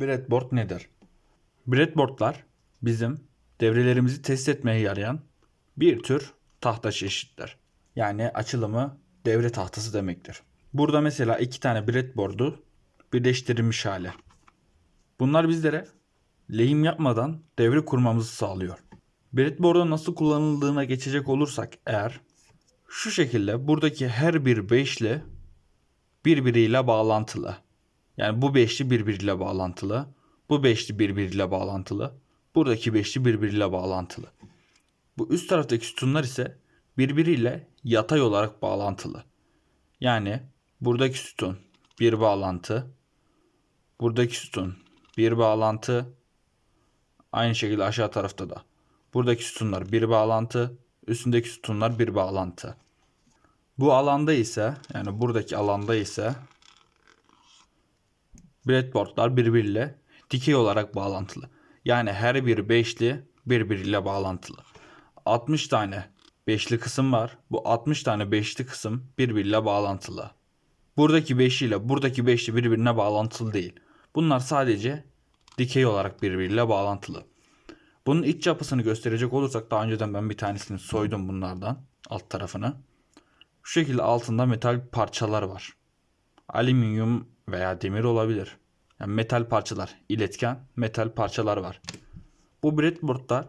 Breadboard nedir? Breadboardlar bizim devrelerimizi test etmeye yarayan bir tür tahta çeşitler. Yani açılımı devre tahtası demektir. Burada mesela iki tane breadboard'u birleştirilmiş hali. Bunlar bizlere lehim yapmadan devre kurmamızı sağlıyor. Breadboard'un nasıl kullanıldığına geçecek olursak eğer şu şekilde buradaki her bir beşli birbiriyle bağlantılı. Yani bu beşli birbiriyle bağlantılı. Bu beşli birbiriyle bağlantılı. Buradaki beşli birbiriyle bağlantılı. Bu üst taraftaki sütunlar ise birbiriyle yatay olarak bağlantılı. Yani buradaki sütun bir bağlantı. Buradaki sütun bir bağlantı. Aynı şekilde aşağı tarafta da. Buradaki sütunlar bir bağlantı. Üstündeki sütunlar bir bağlantı. Bu alanda ise yani buradaki alanda ise breadboardlar birbiriyle dikey olarak bağlantılı. Yani her bir beşli birbiriyle bağlantılı. 60 tane beşli kısım var. Bu 60 tane beşli kısım birbiriyle bağlantılı. Buradaki beşli ile buradaki beşli birbirine bağlantılı değil. Bunlar sadece dikey olarak birbiriyle bağlantılı. Bunun iç yapısını gösterecek olursak daha önceden ben bir tanesini soydum bunlardan alt tarafını. Şu şekilde altında metal parçalar var. Alüminyum veya demir olabilir. Yani metal parçalar, iletken metal parçalar var. Bu breadboardlar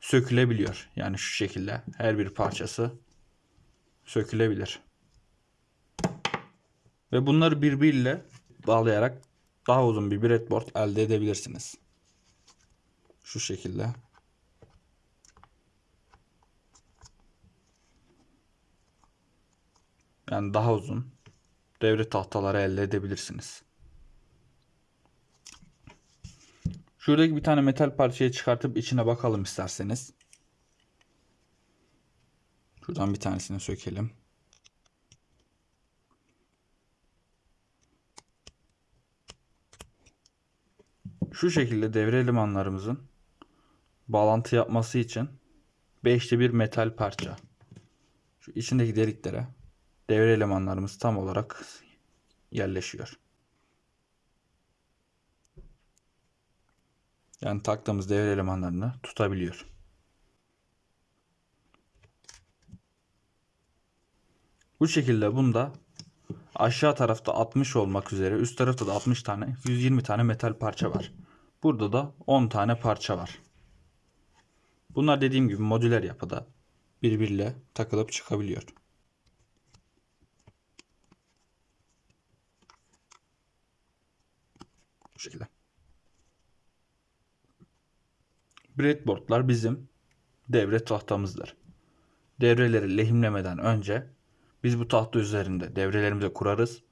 sökülebiliyor. Yani şu şekilde her bir parçası sökülebilir. Ve bunları birbiriyle bağlayarak daha uzun bir breadboard elde edebilirsiniz. Şu şekilde. Yani daha uzun devre tahtaları elde edebilirsiniz. Şuradaki bir tane metal parçayı çıkartıp içine bakalım isterseniz. Şuradan bir tanesini sökelim. Şu şekilde devre elemanlarımızın bağlantı yapması için beşli bir metal parça. Şu içindeki deliklere devre elemanlarımız tam olarak yerleşiyor. Yani taktığımız devre elemanlarını tutabiliyor. Bu şekilde bunda aşağı tarafta 60 olmak üzere üst tarafta da 60 tane 120 tane metal parça var. Burada da 10 tane parça var. Bunlar dediğim gibi modüler yapıda birbiriyle takılıp çıkabiliyor. Şekilde. Breadboardlar bizim devre tahtamızdır. Devreleri lehimlemeden önce biz bu tahta üzerinde devrelerimizi kurarız.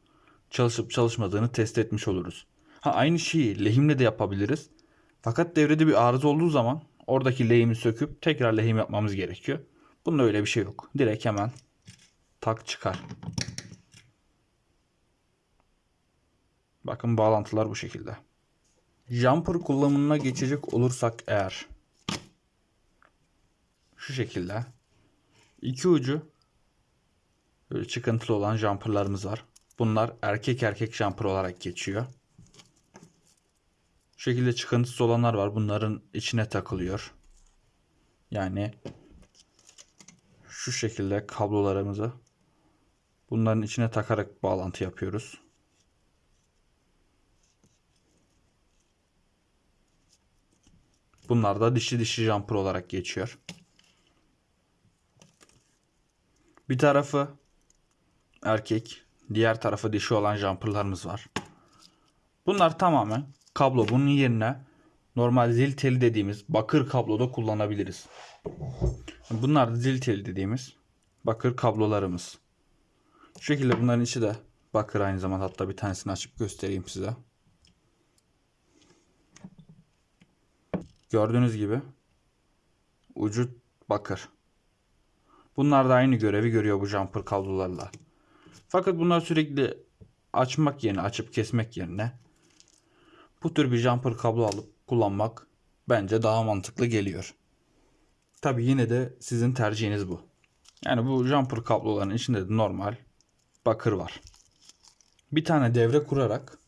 Çalışıp çalışmadığını test etmiş oluruz. Ha aynı şeyi lehimle de yapabiliriz. Fakat devrede bir arıza olduğu zaman oradaki lehimi söküp tekrar lehim yapmamız gerekiyor. Bunda öyle bir şey yok. Direkt hemen tak çıkar. Bakın bağlantılar bu şekilde. Jumper kullanımına geçecek olursak eğer şu şekilde iki ucu böyle çıkıntılı olan jumperlarımız var. Bunlar erkek erkek jumper olarak geçiyor. Şu şekilde çıkıntısı olanlar var. Bunların içine takılıyor. Yani şu şekilde kablolarımızı bunların içine takarak bağlantı yapıyoruz. Bunlar da dişi dişi jumper olarak geçiyor. Bir tarafı erkek, diğer tarafı dişi olan jumperlarımız var. Bunlar tamamen kablo. Bunun yerine normal zil teli dediğimiz bakır kabloda kullanabiliriz. Bunlar da zil teli dediğimiz bakır kablolarımız. Şu şekilde bunların içi de bakır aynı zamanda. Hatta bir tanesini açıp göstereyim size. Gördüğünüz gibi ucu bakır. Bunlar da aynı görevi görüyor bu jumper kablolarla. Fakat bunlar sürekli açmak yerine, açıp kesmek yerine bu tür bir jumper kablo alıp kullanmak bence daha mantıklı geliyor. Tabi yine de sizin tercihiniz bu. Yani bu jumper kabloların içinde de normal bakır var. Bir tane devre kurarak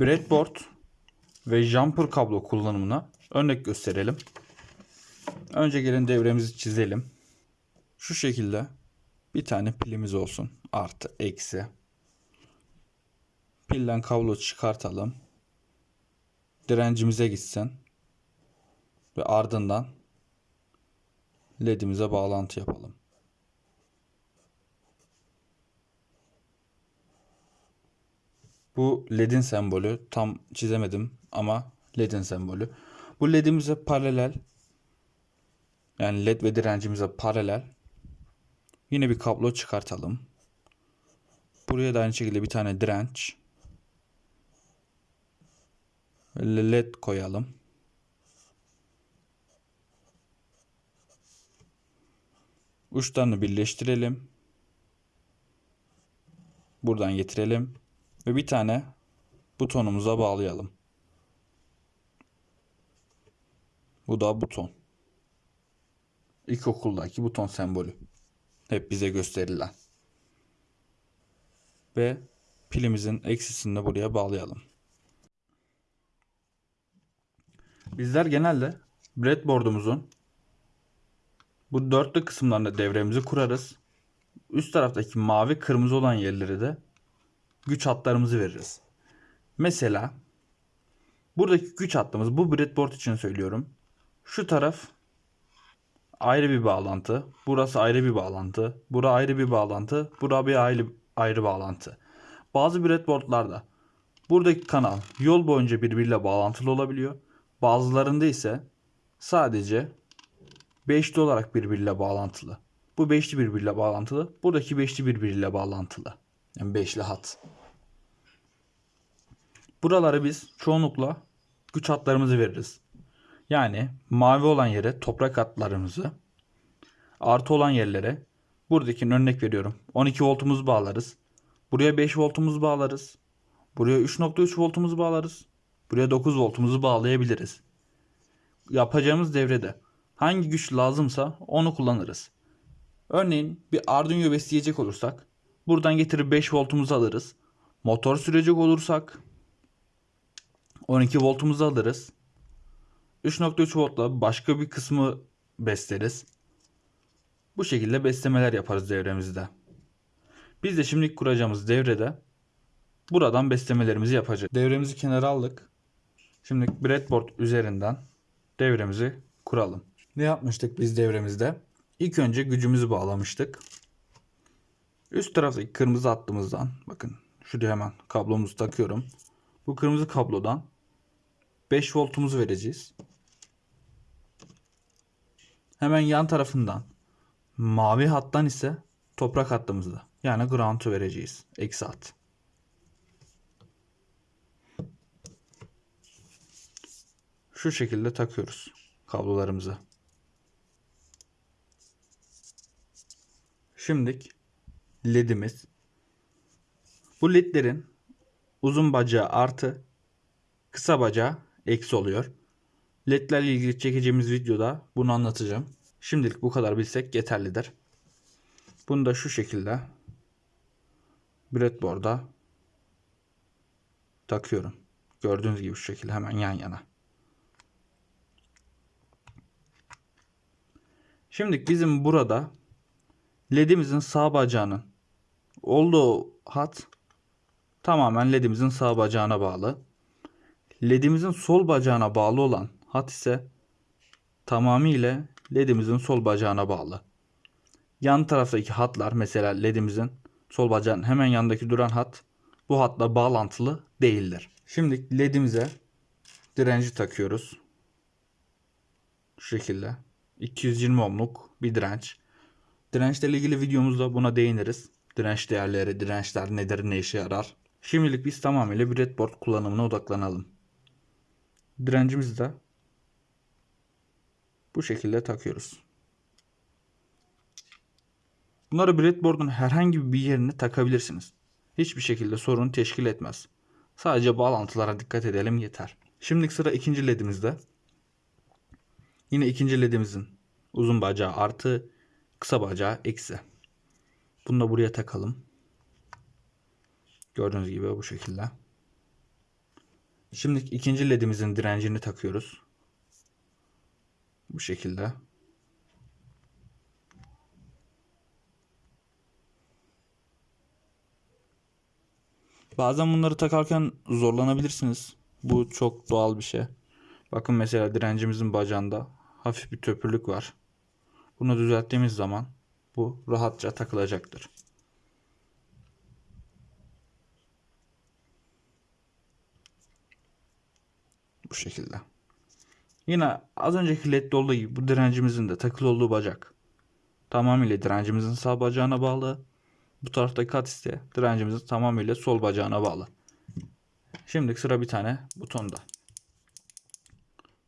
breadboard ve jumper kablo kullanımına örnek gösterelim. Önce gelin devremizi çizelim. Şu şekilde bir tane pilimiz olsun. Artı, eksi. Pilden kablo çıkartalım. Direncimize gitsin. Ve ardından ledimize bağlantı yapalım. Bu ledin sembolü. Tam çizemedim ama ledin sembolü. Bu ledimize paralel yani led ve direncimize paralel yine bir kablo çıkartalım. Buraya da aynı şekilde bir tane direnç led koyalım. Uçlarını birleştirelim. Buradan getirelim. Ve bir tane butonumuza bağlayalım. Bu da buton. İlkokuldaki buton sembolü. Hep bize gösterilen. Ve pilimizin eksisini de buraya bağlayalım. Bizler genelde breadboard'umuzun bu dörtlü kısımlarında devremizi kurarız. Üst taraftaki mavi kırmızı olan yerleri de güç hatlarımızı veririz. Mesela buradaki güç hattımız bu breadboard için söylüyorum. Şu taraf ayrı bir bağlantı. Burası ayrı bir bağlantı. Bura ayrı bir bağlantı. Bura bir ayrı, ayrı bağlantı. Bazı breadboardlarda buradaki kanal yol boyunca birbiriyle bağlantılı olabiliyor. Bazılarında ise sadece beşli olarak birbiriyle bağlantılı. Bu beşli birbiriyle bağlantılı. Buradaki beşli birbiriyle bağlantılı. Yani beşli hat. Buraları biz çoğunlukla güç hatlarımızı veririz. Yani mavi olan yere toprak hatlarımızı, artı olan yerlere buradaki örnek veriyorum. 12 voltumuzu bağlarız. Buraya 5 voltumuzu bağlarız. Buraya 3.3 voltumuzu bağlarız. Buraya 9 voltumuzu bağlayabiliriz. Yapacağımız devrede hangi güç lazımsa onu kullanırız. Örneğin bir Arduino besleyecek olursak buradan getirip 5 voltumuzu alırız. Motor sürecek olursak 12 voltumuzu alırız. 3.3 voltla başka bir kısmı besleriz. Bu şekilde beslemeler yaparız devremizde. Biz de şimdi kuracağımız devrede buradan beslemelerimizi yapacağız. Devremizi kenara aldık. Şimdi breadboard üzerinden devremizi kuralım. Ne yapmıştık biz devremizde? İlk önce gücümüzü bağlamıştık. Üst taraftaki kırmızı hattımızdan bakın şuraya hemen kablomuzu takıyorum. Bu kırmızı kablodan 5 voltumuzu vereceğiz. Hemen yan tarafından mavi hattan ise toprak hattımızda yani ground'u vereceğiz. Eksi hat. Şu şekilde takıyoruz kablolarımızı. Şimdilik ledimiz. Bu ledlerin uzun bacağı artı kısa bacağı eksi oluyor. LED'lerle ilgili çekeceğimiz videoda bunu anlatacağım. Şimdilik bu kadar bilsek yeterlidir. Bunu da şu şekilde breadboard'a takıyorum. Gördüğünüz gibi şu şekilde hemen yan yana. Şimdi bizim burada ledimizin sağ bacağının olduğu hat tamamen ledimizin sağ bacağına bağlı. Ledimizin sol bacağına bağlı olan hat ise tamamıyla ledimizin sol bacağına bağlı. Yan taraftaki hatlar mesela ledimizin sol bacağın hemen yanındaki duran hat bu hatla bağlantılı değildir. Şimdi ledimize direnci takıyoruz. Şu şekilde. 220 ohmluk bir direnç. Dirençle ilgili videomuzda buna değiniriz. Direnç değerleri, dirençler nedir, ne işe yarar. Şimdilik biz tamamıyla breadboard kullanımına odaklanalım. Direncimizi de bu şekilde takıyoruz. Bunları breadboard'un herhangi bir yerine takabilirsiniz. Hiçbir şekilde sorun teşkil etmez. Sadece bağlantılara dikkat edelim yeter. Şimdi sıra ikinci ledimizde. Yine ikinci ledimizin uzun bacağı artı kısa bacağı eksi. Bunu da buraya takalım. Gördüğünüz gibi bu şekilde. Şimdi ikinci ledimizin direncini takıyoruz. Bu şekilde. Bazen bunları takarken zorlanabilirsiniz. Bu çok doğal bir şey. Bakın mesela direncimizin bacağında hafif bir töpürlük var. Bunu düzelttiğimiz zaman bu rahatça takılacaktır. Bu şekilde. Yine az önceki ledde olduğu gibi bu direncimizin de takılı olduğu bacak tamamıyla direncimizin sağ bacağına bağlı. Bu taraftaki kat ise direncimizin tamamıyla sol bacağına bağlı. Şimdi sıra bir tane butonda.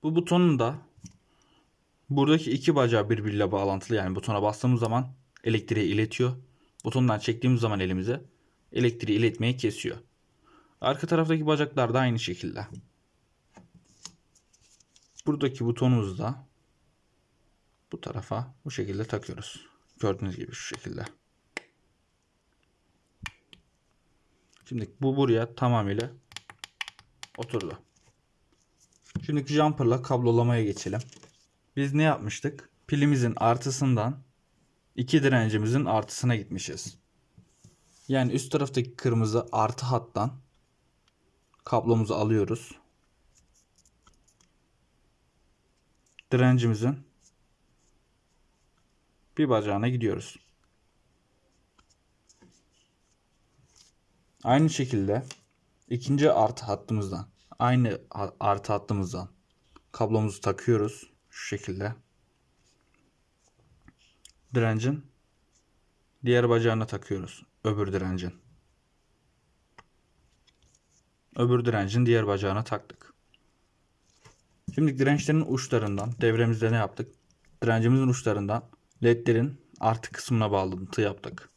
Bu butonun da buradaki iki bacağı birbiriyle bağlantılı. Yani butona bastığımız zaman elektriği iletiyor. Butondan çektiğimiz zaman elimize elektriği iletmeyi kesiyor. Arka taraftaki bacaklar da aynı şekilde. Buradaki butonumuzu da bu tarafa bu şekilde takıyoruz. Gördüğünüz gibi şu şekilde. Şimdi bu buraya tamamıyla oturdu. Şimdi jumper'la kablolamaya geçelim. Biz ne yapmıştık? Pilimizin artısından iki direncimizin artısına gitmişiz. Yani üst taraftaki kırmızı artı hattan kablomuzu alıyoruz. Direncimizin bir bacağına gidiyoruz. Aynı şekilde ikinci artı hattımızdan aynı artı hattımızdan kablomuzu takıyoruz şu şekilde. Direncin diğer bacağına takıyoruz. Öbür direncin. Öbür direncin diğer bacağına taktık. Şimdi dirençlerin uçlarından devremizde ne yaptık? Direncimizin uçlarından ledlerin artı kısmına bağlantı yaptık.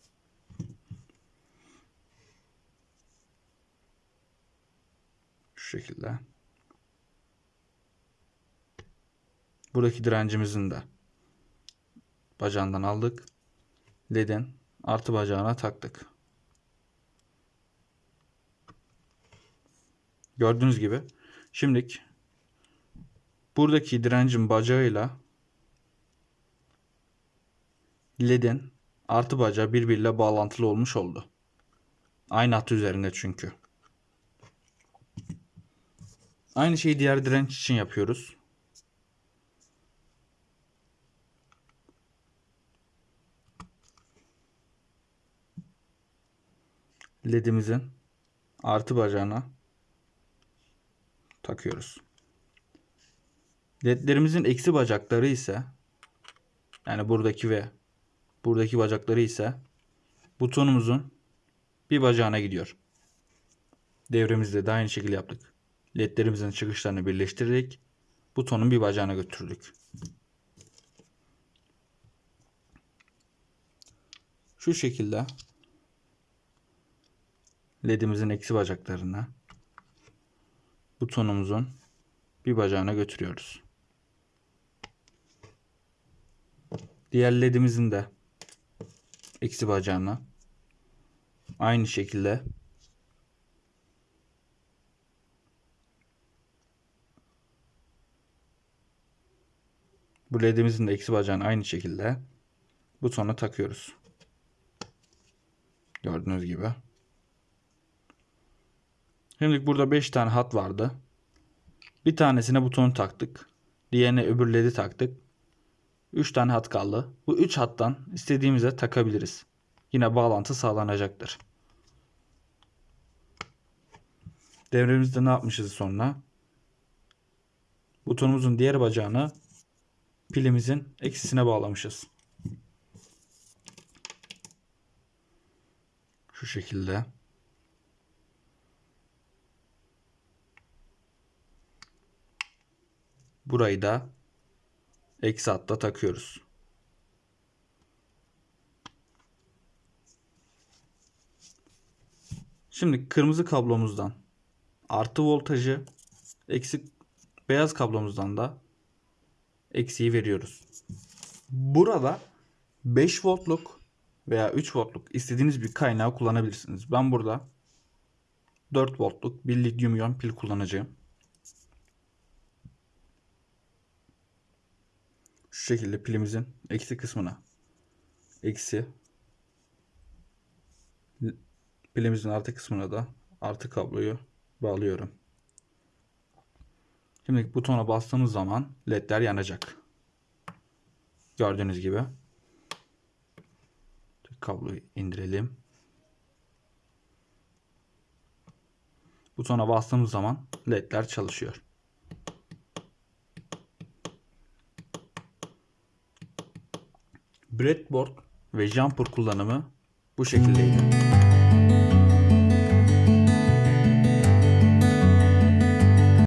Şu şekilde. Buradaki direncimizin de bacağından aldık. Ledin artı bacağına taktık. Gördüğünüz gibi. Şimdilik buradaki direncin bacağıyla ledin artı bacağı birbiriyle bağlantılı olmuş oldu. Aynı hat üzerinde çünkü. Aynı şeyi diğer direnç için yapıyoruz. ledimizin artı bacağına takıyoruz. Ledlerimizin eksi bacakları ise yani buradaki ve buradaki bacakları ise butonumuzun bir bacağına gidiyor. Devremizde de aynı şekilde yaptık. Ledlerimizin çıkışlarını birleştirerek butonun bir bacağına götürdük. Şu şekilde ledimizin eksi bacaklarına butonumuzun bir bacağına götürüyoruz. Diğer ledimizin de eksi bacağına aynı şekilde bu ledimizin de eksi bacağını aynı şekilde butona takıyoruz. Gördüğünüz gibi. Şimdi burada 5 tane hat vardı. Bir tanesine butonu taktık. Diğerine öbür ledi taktık. 3 tane hat kaldı. Bu 3 hattan istediğimize takabiliriz. Yine bağlantı sağlanacaktır. Devremizde ne yapmışız sonra? Butonumuzun diğer bacağını pilimizin eksisine bağlamışız. Şu şekilde. Burayı da eksi hatta takıyoruz. Şimdi kırmızı kablomuzdan artı voltajı eksi beyaz kablomuzdan da eksiği veriyoruz. Burada 5 voltluk veya 3 voltluk istediğiniz bir kaynağı kullanabilirsiniz. Ben burada 4 voltluk bir lityum iyon pil kullanacağım. Şu şekilde pilimizin eksi kısmına eksi pilimizin artı kısmına da artı kabloyu bağlıyorum. Şimdi butona bastığımız zaman ledler yanacak. Gördüğünüz gibi. Kabloyu indirelim. Butona bastığımız zaman ledler çalışıyor. Breadboard ve jumper kullanımı bu şekildeydi.